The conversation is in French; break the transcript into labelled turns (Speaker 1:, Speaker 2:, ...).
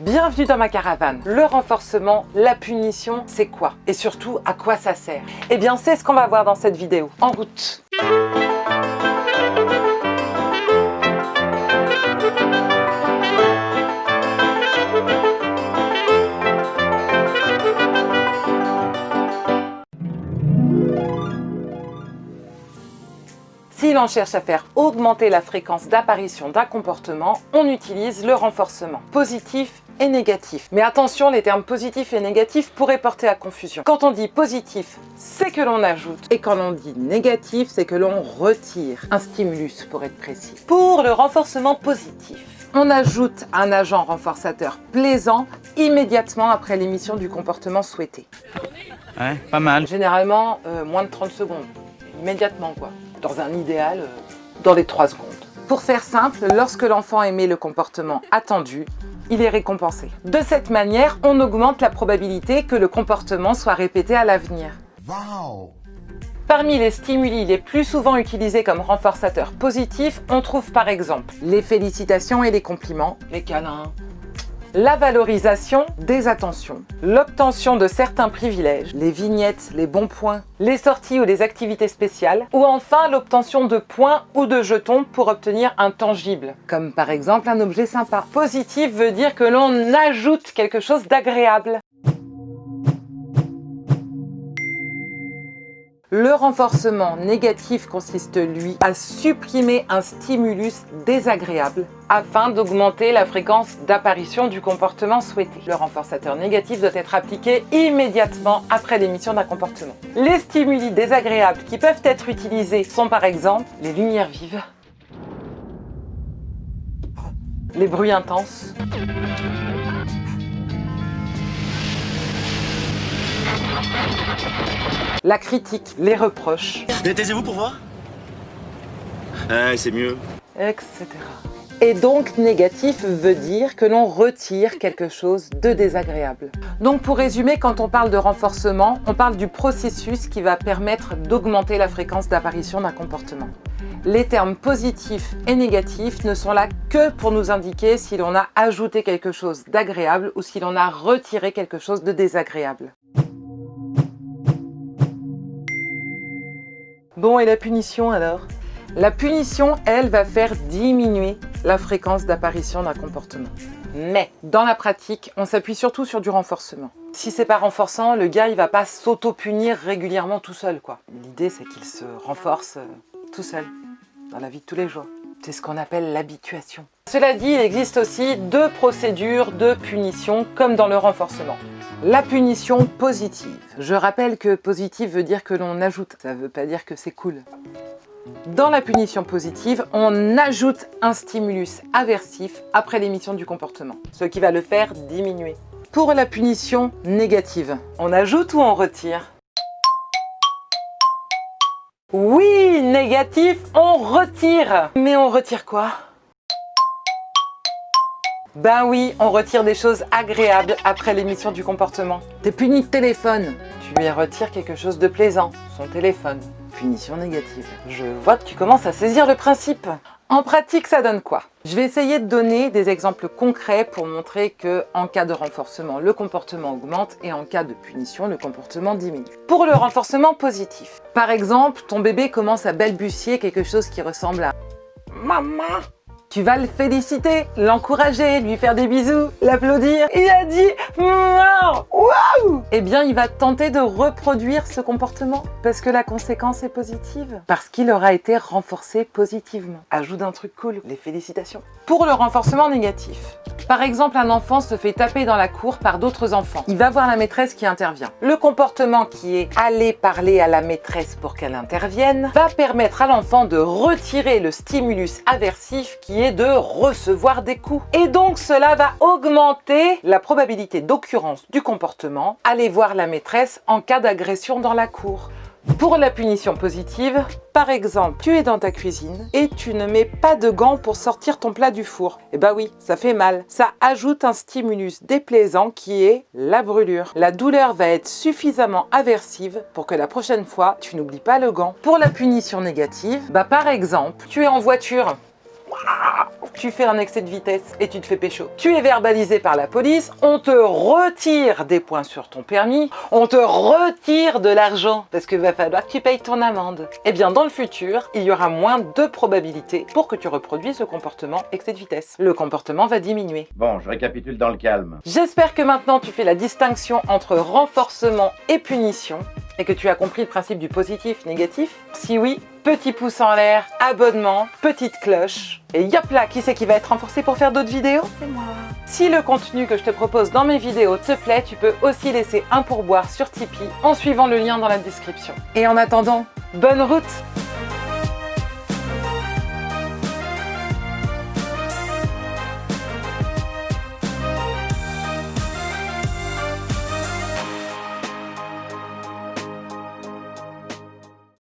Speaker 1: Bienvenue dans ma caravane. Le renforcement, la punition, c'est quoi? Et surtout, à quoi ça sert? Eh bien, c'est ce qu'on va voir dans cette vidéo. En route Si l'on cherche à faire augmenter la fréquence d'apparition d'un comportement, on utilise le renforcement positif et négatif. Mais attention, les termes positif et négatif pourraient porter à confusion. Quand on dit positif, c'est que l'on ajoute. Et quand on dit négatif, c'est que l'on retire un stimulus pour être précis. Pour le renforcement positif, on ajoute un agent renforçateur plaisant immédiatement après l'émission du comportement souhaité.
Speaker 2: Ouais, pas mal.
Speaker 1: Généralement, euh, moins de 30 secondes. Immédiatement, quoi dans un idéal, euh, dans les 3 secondes. Pour faire simple, lorsque l'enfant émet le comportement attendu, il est récompensé. De cette manière, on augmente la probabilité que le comportement soit répété à l'avenir. Parmi les stimuli les plus souvent utilisés comme renforçateurs positifs, on trouve par exemple les félicitations et les compliments, les câlins, la valorisation des attentions, l'obtention de certains privilèges, les vignettes, les bons points, les sorties ou les activités spéciales, ou enfin l'obtention de points ou de jetons pour obtenir un tangible, comme par exemple un objet sympa. Positif veut dire que l'on ajoute quelque chose d'agréable. Le renforcement négatif consiste, lui, à supprimer un stimulus désagréable afin d'augmenter la fréquence d'apparition du comportement souhaité. Le renforçateur négatif doit être appliqué immédiatement après l'émission d'un comportement. Les stimuli désagréables qui peuvent être utilisés sont par exemple les lumières vives, les bruits intenses, la critique, les reproches,
Speaker 2: Mais taisez-vous pour voir c'est mieux.
Speaker 1: etc. Et donc négatif veut dire que l'on retire quelque chose de désagréable. Donc pour résumer, quand on parle de renforcement, on parle du processus qui va permettre d'augmenter la fréquence d'apparition d'un comportement. Les termes positifs et négatifs ne sont là que pour nous indiquer si l'on a ajouté quelque chose d'agréable ou si l'on a retiré quelque chose de désagréable. Bon, et la punition alors? La punition, elle, va faire diminuer la fréquence d'apparition d'un comportement. Mais, dans la pratique, on s'appuie surtout sur du renforcement. Si c'est pas renforçant, le gars, il va pas s'auto-punir régulièrement tout seul, quoi. L'idée, c'est qu'il se renforce euh, tout seul, dans la vie de tous les jours. C'est ce qu'on appelle l'habituation. Cela dit, il existe aussi deux procédures de punition, comme dans le renforcement. La punition positive. Je rappelle que positive veut dire que l'on ajoute, ça veut pas dire que c'est cool. Dans la punition positive, on ajoute un stimulus aversif après l'émission du comportement, ce qui va le faire diminuer. Pour la punition négative, on ajoute ou on retire? Oui, négatif, on retire Mais on retire quoi? Ben oui, on retire des choses agréables après l'émission du comportement. T'es puni de téléphone. Tu lui retires quelque chose de plaisant, son téléphone. Punition négative. Je vois que tu commences à saisir le principe. En pratique, ça donne quoi? Je vais essayer de donner des exemples concrets pour montrer que en cas de renforcement, le comportement augmente et en cas de punition, le comportement diminue. Pour le renforcement positif, par exemple, ton bébé commence à balbutier quelque chose qui ressemble à « Maman » Tu vas le féliciter, l'encourager, lui faire des bisous, l'applaudir. Il a dit Waouh Eh bien, il va tenter de reproduire ce comportement parce que la conséquence est positive. Parce qu'il aura été renforcé positivement. Ajoute un truc cool, les félicitations. Pour le renforcement négatif, par exemple, un enfant se fait taper dans la cour par d'autres enfants. Il va voir la maîtresse qui intervient. Le comportement qui est aller parler à la maîtresse pour qu'elle intervienne va permettre à l'enfant de retirer le stimulus aversif qui est de recevoir des coups. Et donc cela va augmenter la probabilité d'occurrence du comportement aller voir la maîtresse en cas d'agression dans la cour. Pour la punition positive, par exemple, tu es dans ta cuisine et tu ne mets pas de gants pour sortir ton plat du four. Eh bah oui, ça fait mal. Ça ajoute un stimulus déplaisant qui est la brûlure. La douleur va être suffisamment aversive pour que la prochaine fois, tu n'oublies pas le gant. Pour la punition négative, bah par exemple, tu es en voiture tu fais un excès de vitesse et tu te fais pécho. Tu es verbalisé par la police, on te retire des points sur ton permis, on te retire de l'argent parce que va falloir que tu payes ton amende. Eh bien dans le futur, il y aura moins de probabilités pour que tu reproduises le comportement excès de vitesse. Le comportement va diminuer.
Speaker 3: Bon, je récapitule dans le calme.
Speaker 1: J'espère que maintenant tu fais la distinction entre renforcement et punition et que tu as compris le principe du positif négatif. Si oui, petit pouce en l'air, abonnement, petite cloche. Et yop là, qui c'est qui va être renforcé pour faire d'autres vidéos? C'est moi Si le contenu que je te propose dans mes vidéos te plaît, tu peux aussi laisser un pourboire sur Tipeee en suivant le lien dans la description. Et en attendant, bonne route